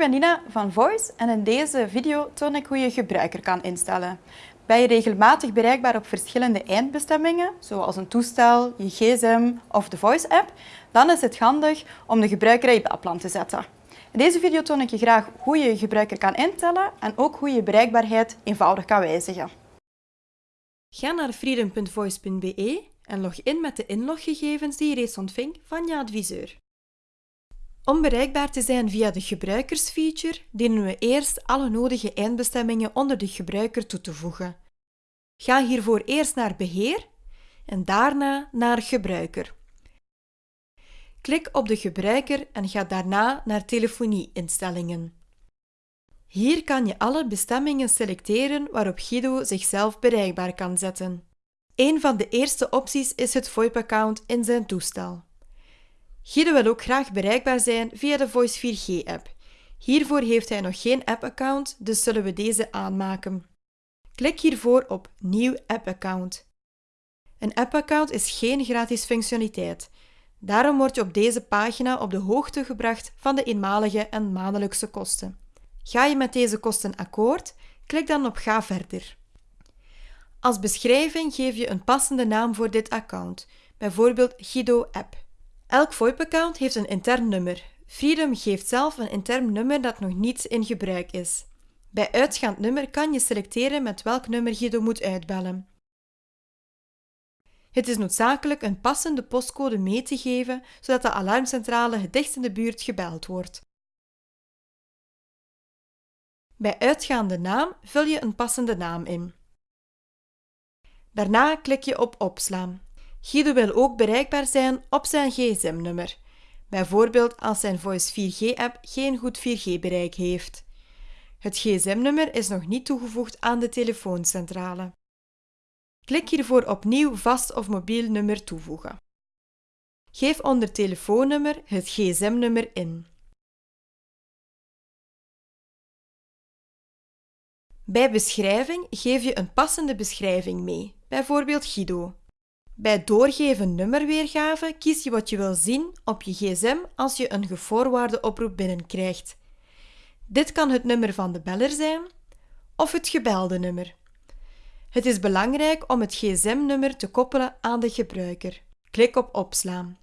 ben Nina van Voice en in deze video toon ik hoe je gebruiker kan instellen. Ben je regelmatig bereikbaar op verschillende eindbestemmingen, zoals een toestel, je gsm of de Voice-app, dan is het handig om de gebruiker in je te zetten. In deze video toon ik je graag hoe je je gebruiker kan instellen en ook hoe je bereikbaarheid eenvoudig kan wijzigen. Ga naar freedom.voice.be en log in met de inloggegevens die je reeds ontving van je adviseur. Om bereikbaar te zijn via de gebruikersfeature, dienen we eerst alle nodige eindbestemmingen onder de gebruiker toe te voegen. Ga hiervoor eerst naar Beheer en daarna naar Gebruiker. Klik op de gebruiker en ga daarna naar Telefonie-instellingen. Hier kan je alle bestemmingen selecteren waarop Guido zichzelf bereikbaar kan zetten. Een van de eerste opties is het VoIP-account in zijn toestel. Guido wil ook graag bereikbaar zijn via de Voice 4G-app. Hiervoor heeft hij nog geen app-account, dus zullen we deze aanmaken. Klik hiervoor op Nieuw app-account. Een app-account is geen gratis functionaliteit. Daarom word je op deze pagina op de hoogte gebracht van de eenmalige en maandelijkse kosten. Ga je met deze kosten akkoord? Klik dan op Ga verder. Als beschrijving geef je een passende naam voor dit account, bijvoorbeeld Guido App. Elk VoIP-account heeft een intern nummer. Freedom geeft zelf een intern nummer dat nog niet in gebruik is. Bij uitgaand nummer kan je selecteren met welk nummer Guido moet uitbellen. Het is noodzakelijk een passende postcode mee te geven, zodat de alarmcentrale het in de buurt gebeld wordt. Bij uitgaande naam vul je een passende naam in. Daarna klik je op Opslaan. Guido wil ook bereikbaar zijn op zijn gsm-nummer, bijvoorbeeld als zijn Voice 4G-app geen goed 4G-bereik heeft. Het gsm-nummer is nog niet toegevoegd aan de telefooncentrale. Klik hiervoor op Nieuw vast of mobiel nummer toevoegen. Geef onder telefoonnummer het gsm-nummer in. Bij beschrijving geef je een passende beschrijving mee, bijvoorbeeld Guido. Bij doorgeven nummerweergave kies je wat je wil zien op je gsm als je een gevoorwaarde oproep binnenkrijgt. Dit kan het nummer van de beller zijn of het gebelde nummer. Het is belangrijk om het gsm-nummer te koppelen aan de gebruiker. Klik op Opslaan.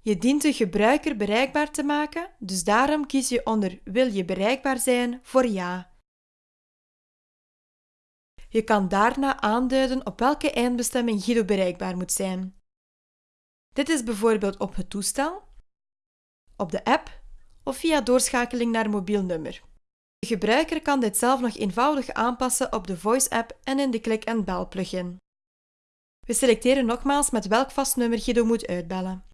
Je dient de gebruiker bereikbaar te maken, dus daarom kies je onder Wil je bereikbaar zijn voor Ja. Je kan daarna aanduiden op welke eindbestemming Guido bereikbaar moet zijn. Dit is bijvoorbeeld op het toestel, op de app of via doorschakeling naar mobiel nummer. De gebruiker kan dit zelf nog eenvoudig aanpassen op de Voice-app en in de Click and Bell plugin. We selecteren nogmaals met welk vast nummer Guido moet uitbellen.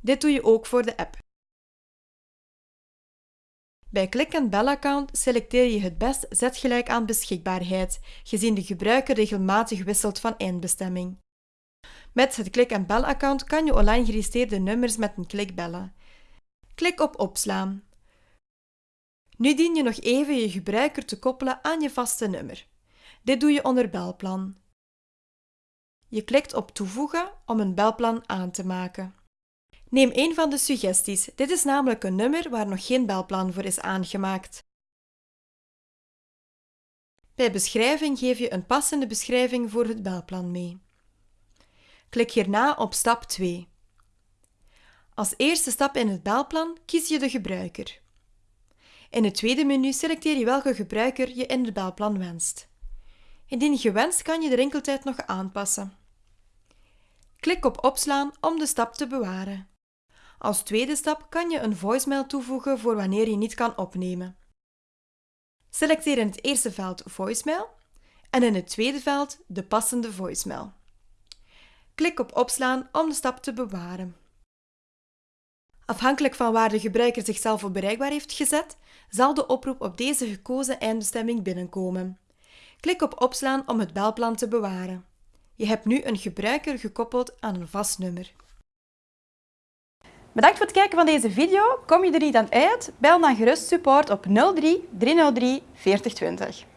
Dit doe je ook voor de app. Bij Click and Bell account selecteer je het best zet gelijk aan beschikbaarheid, gezien de gebruiker regelmatig wisselt van eindbestemming. Met het Click and Bell account kan je online geregistreerde nummers met een klik bellen. Klik op Opslaan. Nu dien je nog even je gebruiker te koppelen aan je vaste nummer. Dit doe je onder Belplan. Je klikt op Toevoegen om een belplan aan te maken. Neem een van de suggesties. Dit is namelijk een nummer waar nog geen belplan voor is aangemaakt. Bij beschrijving geef je een passende beschrijving voor het belplan mee. Klik hierna op stap 2. Als eerste stap in het belplan kies je de gebruiker. In het tweede menu selecteer je welke gebruiker je in het belplan wenst. Indien gewenst kan je de rinkeltijd nog aanpassen. Klik op Opslaan om de stap te bewaren. Als tweede stap kan je een voicemail toevoegen voor wanneer je niet kan opnemen. Selecteer in het eerste veld voicemail en in het tweede veld de passende voicemail. Klik op opslaan om de stap te bewaren. Afhankelijk van waar de gebruiker zichzelf op bereikbaar heeft gezet, zal de oproep op deze gekozen eindbestemming binnenkomen. Klik op opslaan om het belplan te bewaren. Je hebt nu een gebruiker gekoppeld aan een vast nummer. Bedankt voor het kijken van deze video. Kom je er niet aan uit? Bel dan gerust support op 03 303 4020.